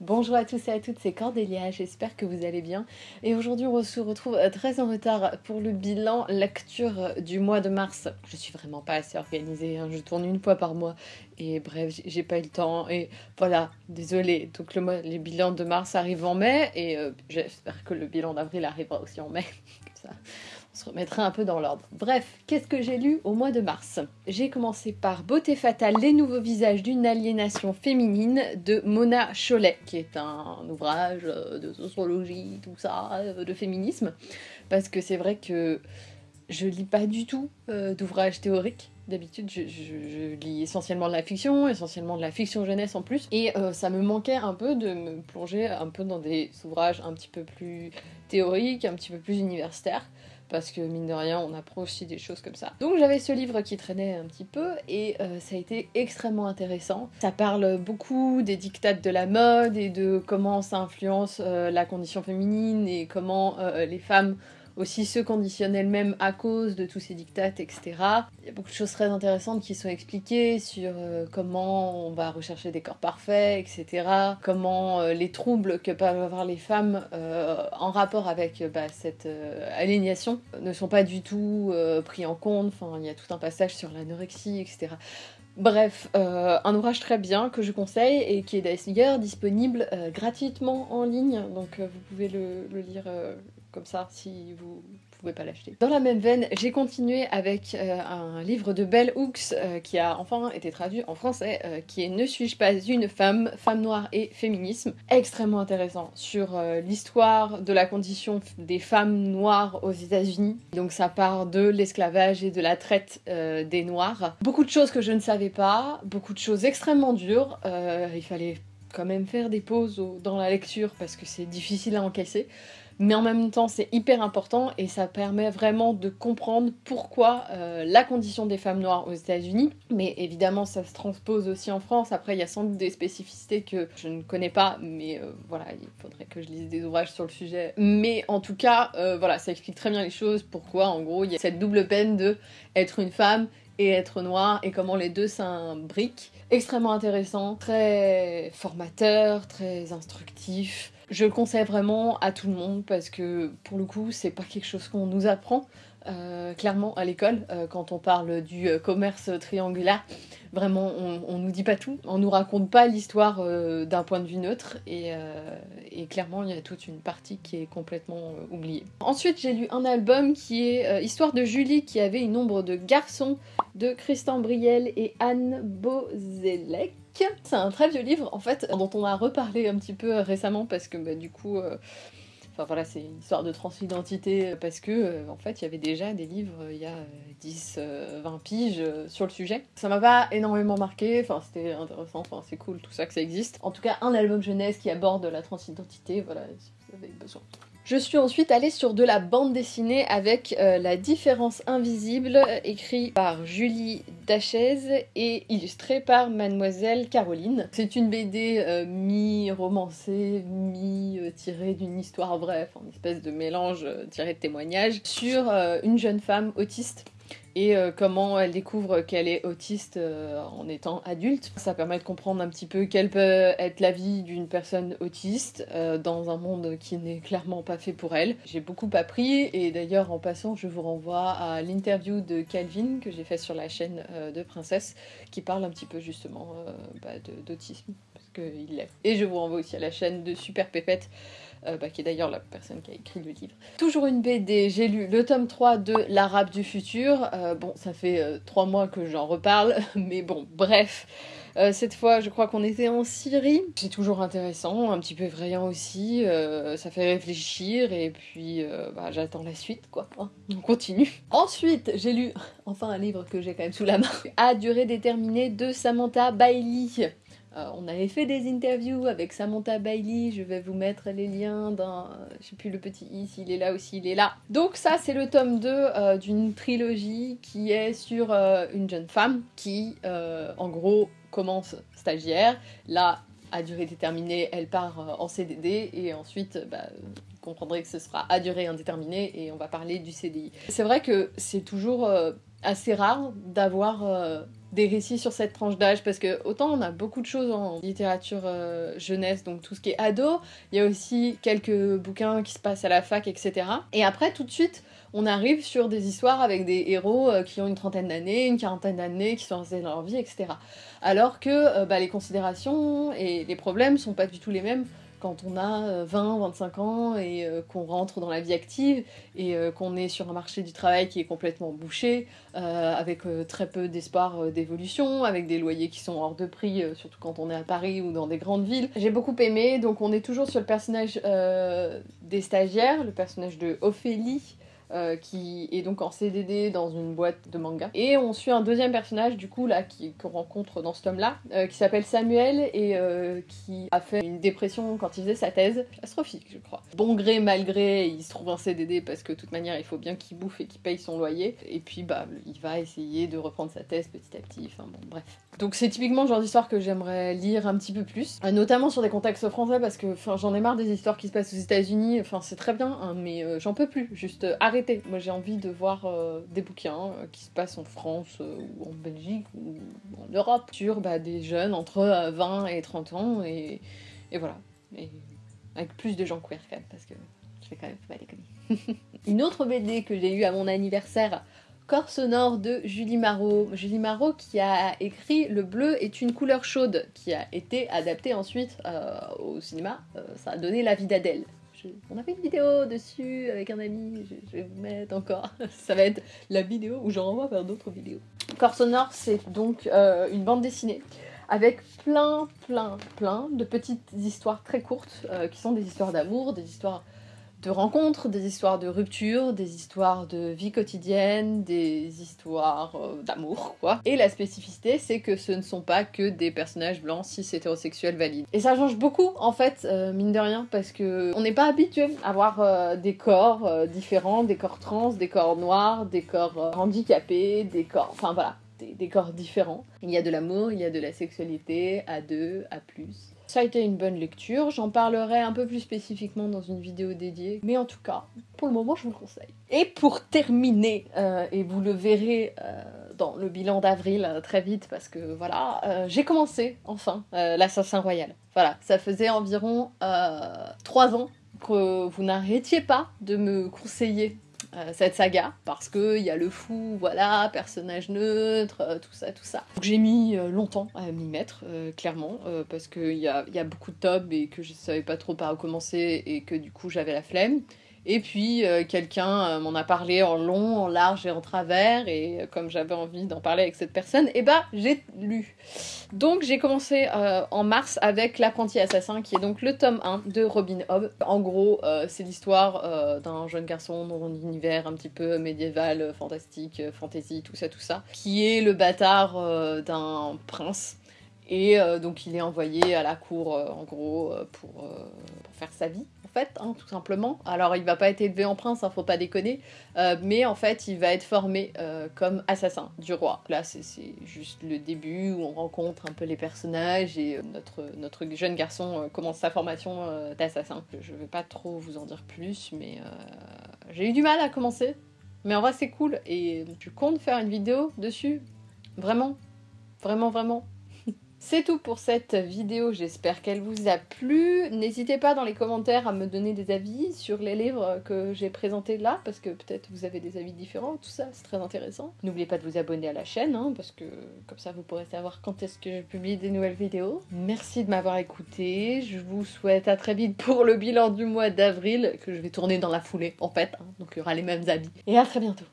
Bonjour à tous et à toutes, c'est Cordélia, j'espère que vous allez bien. Et aujourd'hui on se retrouve euh, très en retard pour le bilan lecture du mois de mars. Je suis vraiment pas assez organisée, hein. je tourne une fois par mois et bref, j'ai pas eu le temps et voilà, désolée. Donc le mois, les bilans de mars arrivent en mai et euh, j'espère que le bilan d'avril arrivera aussi en mai. se remettra un peu dans l'ordre. Bref, qu'est-ce que j'ai lu au mois de mars? J'ai commencé par Beauté fatale, les nouveaux visages d'une aliénation féminine de Mona Cholet, qui est un ouvrage euh, de sociologie, tout ça, euh, de féminisme. Parce que c'est vrai que je lis pas du tout euh, d'ouvrages théoriques. D'habitude, je, je, lis essentiellement de la fiction, essentiellement de la fiction jeunesse en plus, et ça me manquait un peu de me plonger un peu dans des ouvrages un petit peu plus théoriques, un petit peu plus universitaires parce que mine de rien, on apprend aussi des choses comme ça. Donc j'avais ce livre qui traînait un petit peu et euh, ça a été extrêmement intéressant. Ça parle beaucoup des dictates de la mode et de comment ça influence euh, la condition féminine et comment euh, les femmes aussi se conditionnent elles-mêmes à cause de tous ces dictates, etc. Il y a beaucoup de choses très intéressantes qui sont expliquées sur euh, comment on va rechercher des corps parfaits, etc. Comment euh, les troubles que peuvent avoir les femmes euh, en rapport avec bah, cette aliénation ne sont pas du tout pris en compte. Enfin, il y a tout un passage sur l'anorexie, etc. Bref, un ouvrage très bien que je conseille et qui est d'ailleurs disponible gratuitement en ligne, donc vous pouvez le, le lire comme ça si vous pouvez pas l'acheter. Dans la même veine, j'ai continué avec euh, un livre de Bell Hooks euh, qui a enfin été traduit en français, euh, qui est Ne suis-je pas une femme, femme noire et féminisme. Extrêmement intéressant sur l'histoire de la condition des femmes noires aux États-Unis. Donc ça part de l'esclavage et de la traite des noirs. Beaucoup de choses que je ne savais pas, beaucoup de choses extrêmement dures. il fallait quand même faire des pauses dans la lecture parce que c'est difficile à encaisser mais en même temps c'est hyper important et ça permet vraiment de comprendre pourquoi euh, la condition des femmes noires aux États-Unis, mais évidemment ça se transpose aussi en France. Après il y a sans doute des spécificités que je ne connais pas, mais euh, voilà, il faudrait que je lise des ouvrages sur le sujet. Mais en tout cas, euh, voilà, ça explique très bien les choses, pourquoi en gros il y a cette double peine de être une femme et être noire et comment les deux s'imbriquent. Extrêmement intéressant, très formateur, très instructif. Je le conseille vraiment à tout le monde parce que pour le coup, c'est pas quelque chose qu'on nous apprend. Euh, clairement à l'école euh, quand on parle du euh, commerce triangulaire. Vraiment, on, nous dit pas tout, on nous raconte pas l'histoire d'un point de vue neutre et, clairement il y a toute une partie qui est complètement oubliée. Ensuite, j'ai lu un album qui est Histoire de Julie qui avait une ombre de garçon de Christian Briel et Anne Bozelec. C'est un très vieux livre en fait dont on a reparlé un petit peu récemment parce que bah, du coup Enfin voilà, c'est une histoire de transidentité euh, parce que euh, en fait, il y avait déjà des livres euh, il y a 10, 20 piges sur le sujet. Ça m'a pas énormément marqué, enfin c'était intéressant, enfin c'est cool tout ça que ça existe. En tout cas, un album jeunesse qui aborde la transidentité, voilà, si vous avez besoin. Je suis ensuite allée sur de la bande dessinée avec euh, La différence invisible, écrit par Julie Dachez et illustré par Mademoiselle Caroline. C'est une BD euh, mi-romancée, mi-tirée d'une histoire enfin une espèce de mélange euh, tiré de témoignages, sur une jeune femme autiste et euh, comment elle découvre qu'elle est autiste euh, en étant adulte. Ça permet de comprendre un petit peu quelle peut être la vie d'une personne autiste euh, dans un monde qui n'est clairement pas fait pour elle. J'ai beaucoup appris et d'ailleurs en passant je vous renvoie à l'interview de Calvin que j'ai fait sur la chaîne de Princesse qui parle un petit peu justement bah, d'autisme Et je vous renvoie aussi à la chaîne de Super Pépette euh, bah, qui est d'ailleurs la personne qui a écrit le livre. Toujours une BD, j'ai lu le tome 3 de L'Arabe du futur. Euh, bon, ça fait euh, trois mois que j'en reparle, mais bon, bref. cette fois, je crois qu'on était en Syrie. C'est toujours intéressant, un petit peu effrayant aussi. ça fait réfléchir et puis bah, j'attends la suite, quoi. Hein. on continue. Ensuite, j'ai lu enfin un livre que j'ai quand même sous la main. À durée déterminée de Samantha Bailey. Euh, on avait fait des interviews avec Samantha Bailey, je vais vous mettre les liens dans, je sais plus le petit i, s'il est là ou s'il est là. Donc ça c'est le tome 2 euh, d'une trilogie qui est sur euh, une jeune femme qui en gros commence stagiaire, là à durée déterminée elle part en CDD et ensuite bah, vous comprendrez que ce sera à durée indéterminée et on va parler du CDI. C'est vrai que c'est toujours assez rare d'avoir des récits sur cette tranche d'âge parce que autant on a beaucoup de choses en littérature euh, jeunesse, donc tout ce qui est ado, il y a aussi quelques bouquins qui se passent à la fac, etc. Et après, tout de suite, on arrive sur des histoires avec des héros euh, qui ont une trentaine d'années, une quarantaine d'années, qui sont restés dans leur vie, etc. Alors que euh, bah, les considérations et les problèmes sont pas du tout les mêmes quand on a 20, 25 ans et euh, qu'on rentre dans la vie active et euh, qu'on est sur un marché du travail qui est complètement bouché, euh, avec très peu d'espoir d'évolution, avec des loyers qui sont hors de prix, surtout quand on est à Paris ou dans des grandes villes. J'ai beaucoup aimé, donc on est toujours sur le personnage des stagiaires, le personnage de Ophélie, euh, qui est donc en CDD dans une boîte de manga. Et on suit un deuxième personnage, du coup, là, qu'on rencontre dans ce tome-là, euh, qui s'appelle Samuel et euh, qui a fait une dépression quand il faisait sa thèse, astrophique, je crois. Bon gré, mal gré, il se trouve en CDD parce que, de toute manière, il faut bien qu'il bouffe et qu'il paye son loyer. Et puis, bah, il va essayer de reprendre sa thèse petit à petit, enfin bon, bref. Donc c'est typiquement le genre d'histoire que j'aimerais lire un petit peu plus, notamment sur des contextes français parce que j'en ai marre des histoires qui se passent aux États-Unis. Enfin c'est très bien, hein, mais j'en peux plus. Juste Moi j'ai envie de voir euh, des bouquins euh, qui se passent en France euh, ou en Belgique ou en Europe sur bah, des jeunes entre 20 et 30 ans et, voilà. Avec plus de gens queer quand même parce que je vais quand même pas déconner. Une autre BD que j'ai eue à mon anniversaire Corps sonore de Julie Marot. Julie Marot qui a écrit Le bleu est une couleur chaude, qui a été adapté ensuite au cinéma. ça a donné la vie d'Adèle. On a fait une vidéo dessus avec un ami, je, vais vous mettre encore. Ça va être la vidéo où je renvoie vers d'autres vidéos. Corps sonore, c'est donc euh, une bande dessinée avec plein, plein, plein de petites histoires très courtes euh, qui sont des histoires d'amour, des histoires de rencontres, des histoires de rupture, des histoires de vie quotidienne, des histoires euh, d'amour, quoi. Et la spécificité, c'est que ce ne sont pas que des personnages blancs cis hétérosexuels valides. Et ça change beaucoup, en fait, euh, mine de rien, parce que on n'est pas habitué à voir euh, des corps différents, des corps trans, des corps noirs, des corps handicapés, des corps... Enfin voilà, des, corps différents. Il y a de l'amour, il y a de la sexualité, à deux, à plus. Ça a été une bonne lecture, j'en parlerai un peu plus spécifiquement dans une vidéo dédiée, mais en tout cas, pour le moment, je vous le conseille. Et pour terminer, euh, et vous le verrez euh, dans le bilan d'avril euh, très vite, parce que voilà, j'ai commencé enfin l'Assassin Royal. Voilà, ça faisait environ 3 ans que vous n'arrêtiez pas de me conseiller euh, cette saga parce que il y a le fou, voilà, personnage neutre, euh, tout ça, tout ça. Donc j'ai mis euh, longtemps à m'y mettre, clairement, parce qu'il y a, y a beaucoup de tops et que je savais pas trop par où commencer et que du coup j'avais la flemme. Et puis euh, quelqu'un euh, m'en a parlé en long, en large et en travers, et euh, comme j'avais envie d'en parler avec cette personne, eh ben, j'ai lu. Donc j'ai commencé en mars avec L'apprenti assassin, qui est donc le tome 1 de Robin Hobb. En gros, c'est l'histoire d'un jeune garçon dans un univers un petit peu médiéval, fantastique, fantasy, tout ça, tout ça, qui est le bâtard d'un prince. Et donc il est envoyé à la cour, en gros, pour faire sa vie fait, hein, tout simplement. Alors il va pas être élevé en prince, hein, faut pas déconner, euh, mais en fait il va être formé euh, comme assassin du roi. Là c'est juste le début où on rencontre un peu les personnages et euh, notre, notre jeune garçon commence sa formation d'assassin. Je vais pas trop vous en dire plus, mais j'ai eu du mal à commencer. Mais en vrai c'est cool et tu comptes faire une vidéo dessus Vraiment Vraiment, vraiment c'est tout pour cette vidéo, j'espère qu'elle vous a plu. N'hésitez pas dans les commentaires à me donner des avis sur les livres que j'ai présentés là, parce que peut-être vous avez des avis différents, tout ça, c'est très intéressant. N'oubliez pas de vous abonner à la chaîne, hein, parce que comme ça vous pourrez savoir quand est-ce que je publie des nouvelles vidéos. Merci de m'avoir écouté, je vous souhaite à très vite pour le bilan du mois d'avril, que je vais tourner dans la foulée, en fait, hein, donc il y aura les mêmes habits. Et à très bientôt